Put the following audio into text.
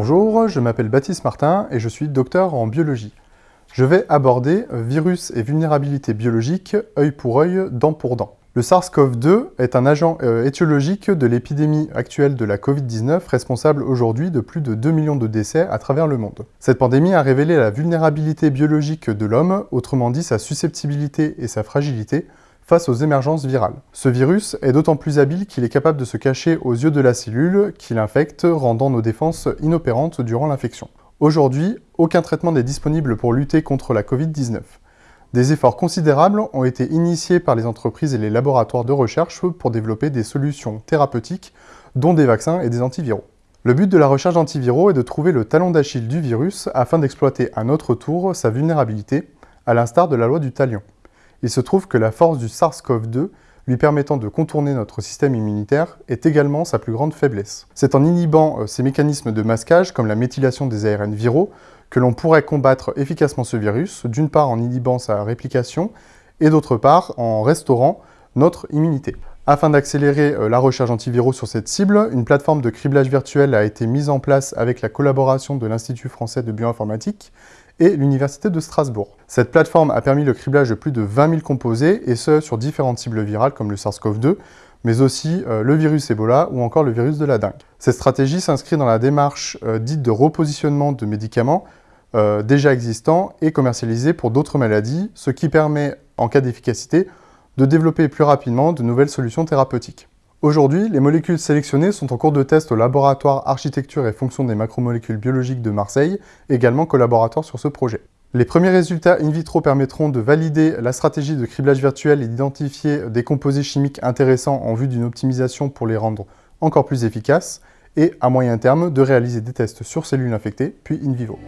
Bonjour, je m'appelle Baptiste Martin et je suis docteur en biologie. Je vais aborder virus et vulnérabilité biologique, œil pour œil, dent pour dent. Le SARS-CoV-2 est un agent euh, étiologique de l'épidémie actuelle de la Covid-19, responsable aujourd'hui de plus de 2 millions de décès à travers le monde. Cette pandémie a révélé la vulnérabilité biologique de l'homme, autrement dit sa susceptibilité et sa fragilité, face aux émergences virales. Ce virus est d'autant plus habile qu'il est capable de se cacher aux yeux de la cellule qui l'infecte, rendant nos défenses inopérantes durant l'infection. Aujourd'hui, aucun traitement n'est disponible pour lutter contre la Covid-19. Des efforts considérables ont été initiés par les entreprises et les laboratoires de recherche pour développer des solutions thérapeutiques, dont des vaccins et des antiviraux. Le but de la recherche d'antiviraux est de trouver le talon d'Achille du virus afin d'exploiter à notre tour sa vulnérabilité, à l'instar de la loi du talion. Il se trouve que la force du SARS-CoV-2 lui permettant de contourner notre système immunitaire, est également sa plus grande faiblesse. C'est en inhibant euh, ces mécanismes de masquage, comme la méthylation des ARN viraux, que l'on pourrait combattre efficacement ce virus, d'une part en inhibant sa réplication, et d'autre part en restaurant notre immunité. Afin d'accélérer euh, la recherche antiviraux sur cette cible, une plateforme de criblage virtuel a été mise en place avec la collaboration de l'Institut français de bioinformatique et l'Université de Strasbourg. Cette plateforme a permis le criblage de plus de 20 000 composés, et ce, sur différentes cibles virales comme le SARS-CoV-2, mais aussi euh, le virus Ebola ou encore le virus de la dengue. Cette stratégie s'inscrit dans la démarche euh, dite de repositionnement de médicaments déjà existants et commercialisés pour d'autres maladies, ce qui permet, en cas d'efficacité, de développer plus rapidement de nouvelles solutions thérapeutiques. Aujourd'hui, les molécules sélectionnées sont en cours de test au laboratoire Architecture et Fonction des macromolécules biologiques de Marseille, également collaborateur sur ce projet. Les premiers résultats in vitro permettront de valider la stratégie de criblage virtuel et d'identifier des composés chimiques intéressants en vue d'une optimisation pour les rendre encore plus efficaces, et à moyen terme de réaliser des tests sur cellules infectées, puis in vivo.